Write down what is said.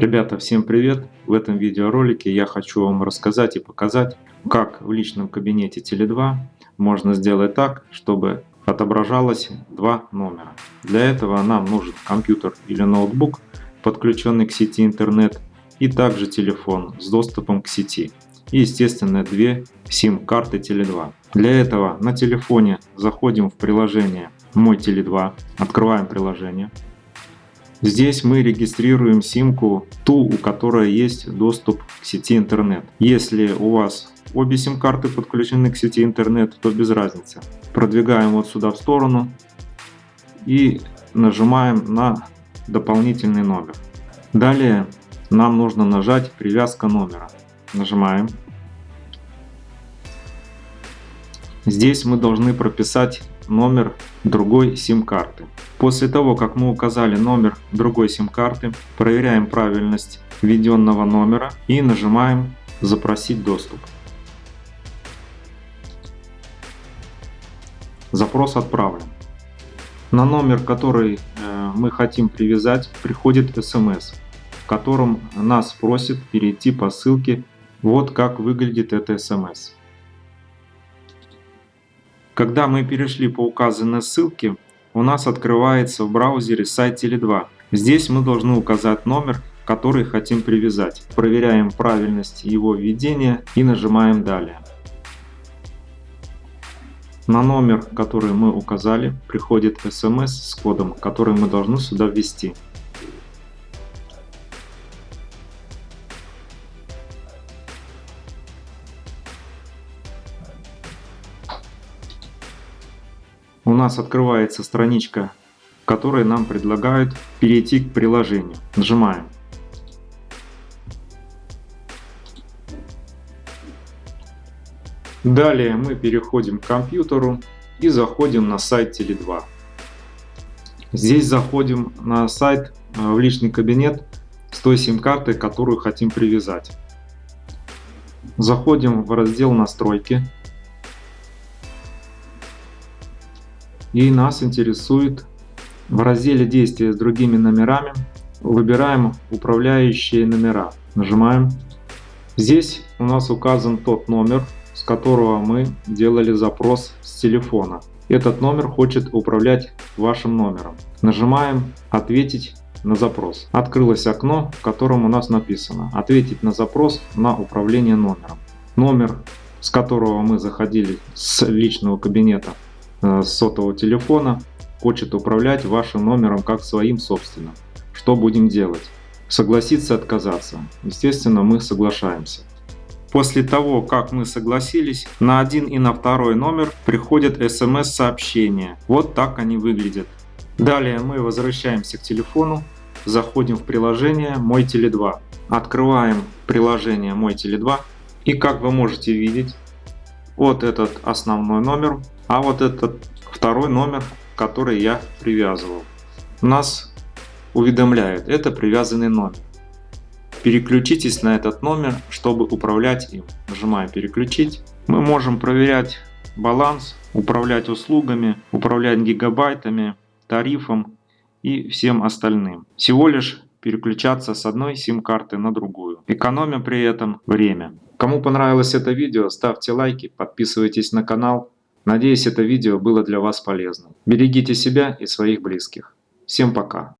Ребята, всем привет! В этом видеоролике я хочу вам рассказать и показать, как в личном кабинете Теле2 можно сделать так, чтобы отображалось два номера. Для этого нам нужен компьютер или ноутбук, подключенный к сети интернет, и также телефон с доступом к сети. И естественно две сим-карты Теле2. Для этого на телефоне заходим в приложение Мой Теле2, открываем приложение. Здесь мы регистрируем симку, ту, у которой есть доступ к сети интернет. Если у вас обе сим-карты подключены к сети интернет, то без разницы. Продвигаем вот сюда в сторону и нажимаем на дополнительный номер. Далее нам нужно нажать привязка номера. Нажимаем. Здесь мы должны прописать номер другой сим-карты. После того, как мы указали номер другой сим-карты, проверяем правильность введенного номера и нажимаем «Запросить доступ». Запрос отправлен. На номер, который э, мы хотим привязать, приходит смс, в котором нас просит перейти по ссылке «Вот как выглядит эта смс». Когда мы перешли по указанной ссылке, у нас открывается в браузере сайт Теле2. Здесь мы должны указать номер, который хотим привязать. Проверяем правильность его введения и нажимаем «Далее». На номер, который мы указали, приходит смс с кодом, который мы должны сюда ввести. Нас открывается страничка, в которой нам предлагают перейти к приложению. Нажимаем. Далее мы переходим к компьютеру и заходим на сайт Теле2. Здесь заходим на сайт э, в личный кабинет с той сим-картой, которую хотим привязать. Заходим в раздел настройки. И нас интересует в разделе действия с другими номерами выбираем управляющие номера нажимаем. Здесь у нас указан тот номер с которого мы делали запрос с телефона. Этот номер хочет управлять вашим номером. Нажимаем ответить на запрос открылось окно в котором у нас написано ответить на запрос на управление номером номер с которого мы заходили с личного кабинета с сотового телефона хочет управлять вашим номером как своим собственным. Что будем делать? Согласиться, отказаться? Естественно, мы соглашаемся. После того, как мы согласились, на один и на второй номер приходят смс-сообщения. Вот так они выглядят. Далее мы возвращаемся к телефону, заходим в приложение Мой Теле2. Открываем приложение Мой Теле2 и как вы можете видеть, вот этот основной номер а вот этот второй номер, который я привязывал, нас уведомляет, это привязанный номер. Переключитесь на этот номер, чтобы управлять им. Нажимаем переключить. Мы можем проверять баланс, управлять услугами, управлять гигабайтами, тарифом и всем остальным. Всего лишь переключаться с одной сим-карты на другую, экономя при этом время. Кому понравилось это видео, ставьте лайки, подписывайтесь на канал. Надеюсь, это видео было для вас полезным. Берегите себя и своих близких. Всем пока!